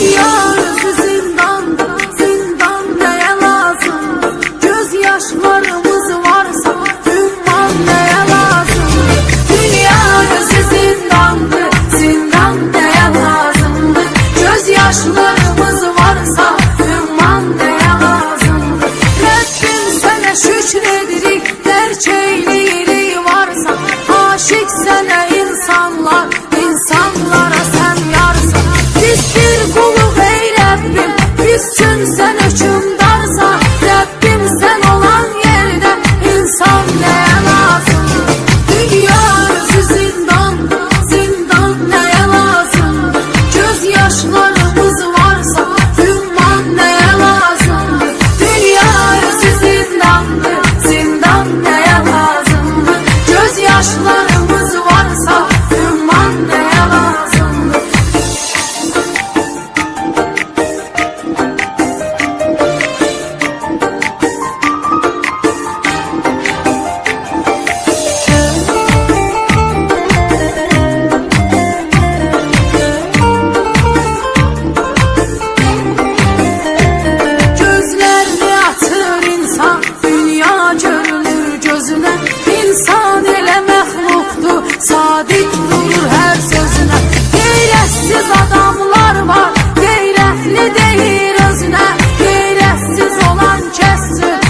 呀。kulu hey Rabbim. Küstün sen uçumda. gözüne hilesiz olan kessin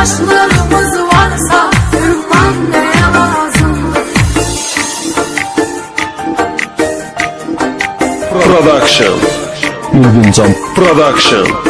yaşlarımız varsa Türkman? Production. Production.